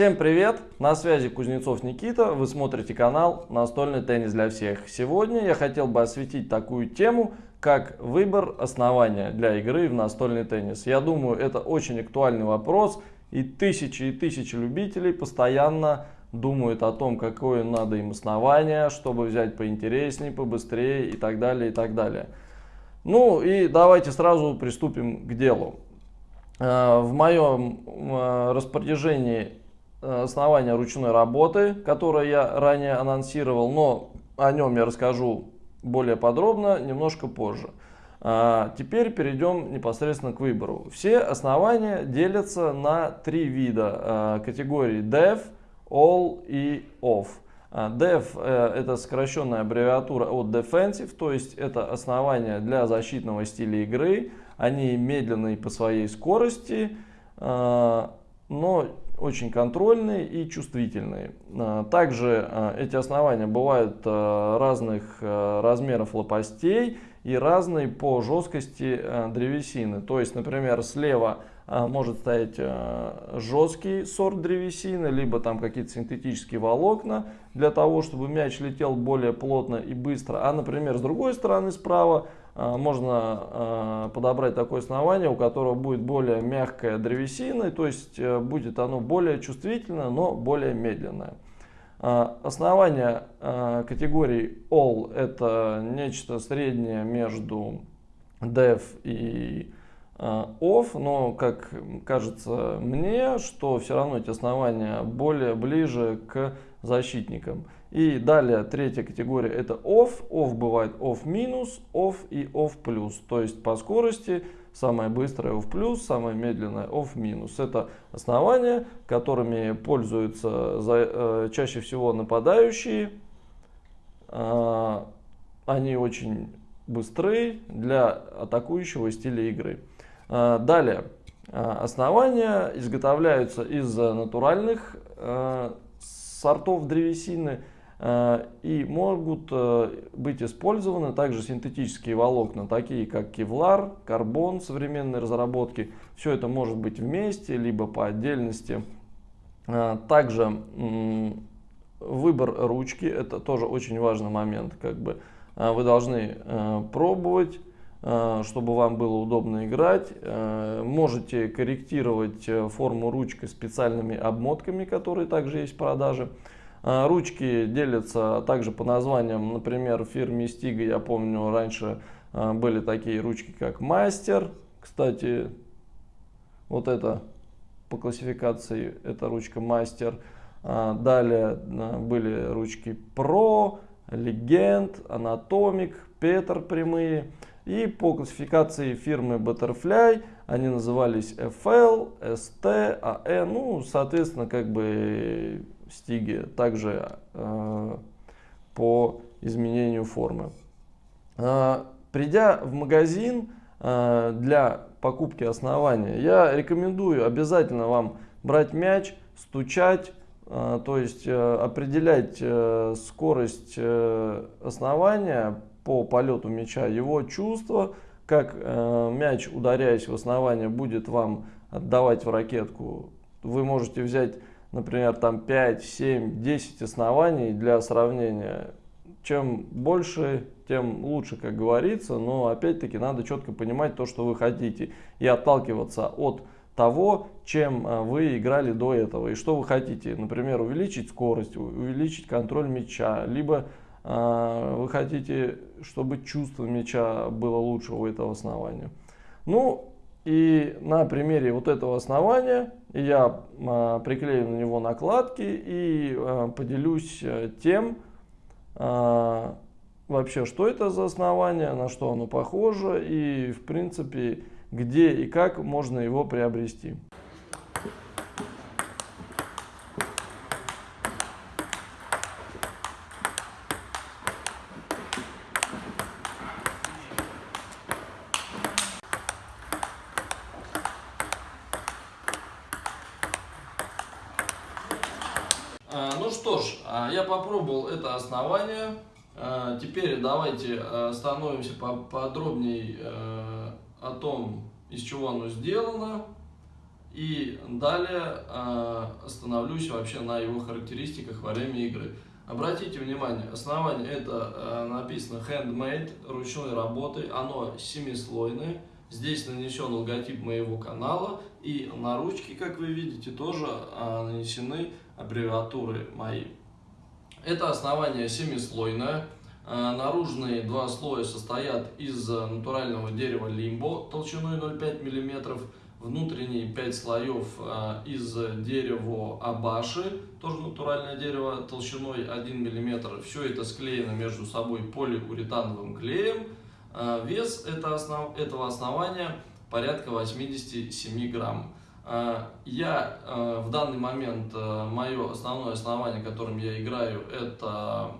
Всем привет! На связи Кузнецов Никита. Вы смотрите канал «Настольный теннис для всех». Сегодня я хотел бы осветить такую тему, как выбор основания для игры в настольный теннис. Я думаю, это очень актуальный вопрос, и тысячи и тысячи любителей постоянно думают о том, какое надо им основание, чтобы взять поинтереснее, побыстрее и так далее, и так далее. Ну и давайте сразу приступим к делу. Э, в моем э, распоряжении основания ручной работы, которое я ранее анонсировал, но о нем я расскажу более подробно немножко позже. А теперь перейдем непосредственно к выбору. Все основания делятся на три вида э, категории Dev, All и Off. А Dev э, это сокращенная аббревиатура от Defensive, то есть это основания для защитного стиля игры. Они медленные по своей скорости, но очень контрольные и чувствительные. А, также а, эти основания бывают а, разных размеров лопастей и разные по жесткости древесины. То есть, например, слева может стоять жесткий сорт древесины, либо там какие-то синтетические волокна для того, чтобы мяч летел более плотно и быстро. А, например, с другой стороны, справа можно а, подобрать такое основание, у которого будет более мягкая древесина, то есть э, будет оно более чувствительное, но более медленное. А, основание категории All это нечто среднее между Dev и Off, но как кажется мне, что все равно эти основания более ближе к защитникам. И далее третья категория это off. Off бывает off минус, off и off плюс. То есть по скорости самое быстрое off плюс, самое медленное off минус. Это основания, которыми пользуются за, э, чаще всего нападающие. Э, они очень быстры для атакующего стиля игры. Э, далее. Э, основания изготовляются из натуральных э, сортов древесины Э, и могут э, быть использованы также синтетические волокна, такие как кевлар, карбон современной разработки. Все это может быть вместе, либо по отдельности. Э, также выбор ручки, это тоже очень важный момент. Как бы вы должны пробовать, чтобы вам было удобно играть. Можете корректировать форму ручки специальными обмотками, которые также есть в продаже. Ручки делятся также по названиям, например, в фирме Stiga, я помню, раньше были такие ручки, как Мастер. Кстати, вот это по классификации, это ручка Мастер. Далее были ручки Pro, Legend, Anatomic, Петр прямые. И по классификации фирмы Butterfly они назывались FL, ST, AE, ну, соответственно, как бы стиге, также э, по изменению формы. Э, придя в магазин э, для покупки основания, я рекомендую обязательно вам брать мяч, стучать, э, то есть э, определять э, скорость э, основания по полету мяча, его чувство, как мяч, ударяясь в основание, будет вам отдавать в ракетку. Вы можете взять например, там 5, 7, 10 оснований для сравнения. Чем больше, тем лучше, как говорится, но опять-таки надо четко понимать то, что вы хотите и отталкиваться от того, чем а, вы играли до этого и что вы хотите. Например, увеличить скорость, увеличить контроль мяча, либо э, вы хотите, чтобы чувство мяча было лучше у этого основания. Ну, и на примере вот этого основания я а, приклею на него накладки и а, поделюсь э, тем, а, вообще, что это за основание, на что оно похоже и, в принципе, где и как можно его приобрести. А, ну что ж, а, я попробовал это основание. А, теперь давайте остановимся поподробнее о том, из чего оно сделано. И далее э, остановлюсь вообще на его характеристиках во время игры. Обратите внимание, основание это э, написано handmade, ручной работы, оно семислойное. Здесь нанесен логотип моего канала и на ручке, как вы видите, тоже э, нанесены аббревиатуры мои. Это основание семислойное. Э, наружные два слоя состоят из натурального дерева лимбо толщиной 0,5 мм внутренние 5 слоев а, из дерева абаши, тоже натуральное дерево, толщиной 1 мм. Все это склеено между собой полиуретановым клеем. Вес этого основания порядка 87 грамм. Я в данный момент, мое основное основание, которым я играю, это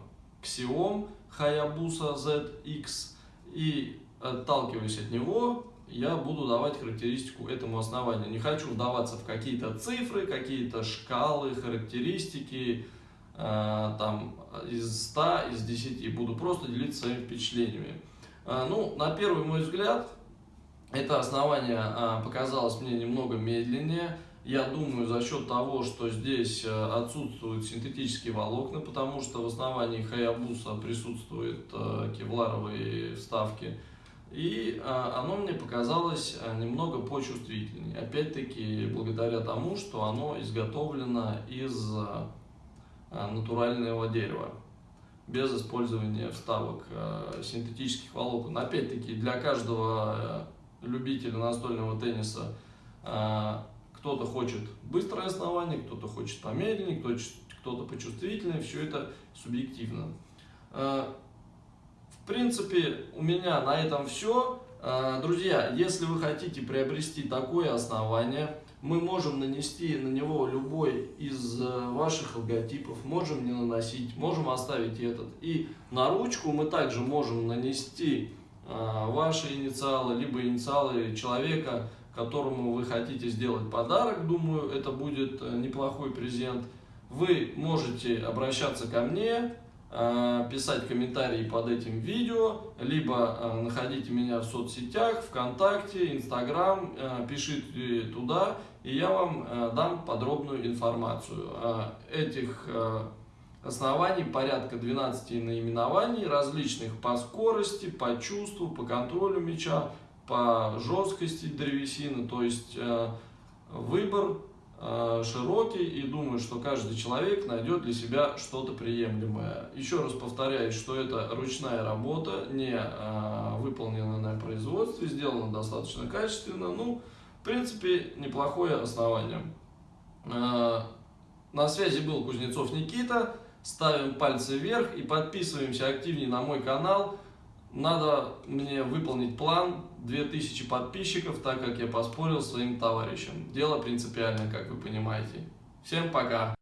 Xiom Hayabusa ZX. И отталкиваясь от него, я буду давать характеристику этому основанию. Не хочу вдаваться в какие-то цифры, какие-то шкалы, характеристики, э, там, из 100, из 10. Буду просто делиться своими впечатлениями. Э, ну, на первый мой взгляд, это основание э, показалось мне немного медленнее. Я думаю, за счет того, что здесь э, отсутствуют синтетические волокна, потому что в основании Хаябуса присутствуют э, кевларовые вставки, и а, оно мне показалось немного почувствительнее. Опять-таки, благодаря тому, что оно изготовлено из натурального дерева, без использования вставок синтетических волокон. Опять-таки, для каждого любителя настольного тенниса кто-то хочет быстрое основание, кто-то хочет помедленнее, кто-то почувствительнее, все это субъективно. В принципе, у меня на этом все. А, друзья, если вы хотите приобрести такое основание, мы можем нанести на него любой из э, ваших логотипов, можем не наносить, можем оставить этот. И на ручку мы также можем нанести ваши инициалы, либо инициалы человека, которому вы хотите сделать подарок. Думаю, это будет э, неплохой презент. Вы можете обращаться ко мне, Э, писать комментарии под этим видео, либо э, находите меня в соцсетях, ВКонтакте, Инстаграм, пишите туда, и я вам дам подробную информацию. Этих оснований порядка 12 наименований, различных по скорости, по чувству, по контролю мяча, по жесткости древесины, то есть выбор Э, широкий и думаю, что каждый человек найдет для себя что-то приемлемое. Еще раз повторяю, что это ручная работа, не э, выполнена на производстве, сделана достаточно качественно. Ну, в принципе, неплохое основание. Э, на связи был Кузнецов Никита. Ставим пальцы вверх и подписываемся активнее на мой канал. Надо мне выполнить план 2000 подписчиков, так как я поспорил своим товарищам. Дело принципиальное, как вы понимаете. Всем пока!